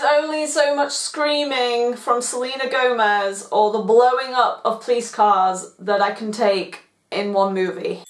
is only so much screaming from Selena Gomez or the blowing up of police cars that I can take in one movie.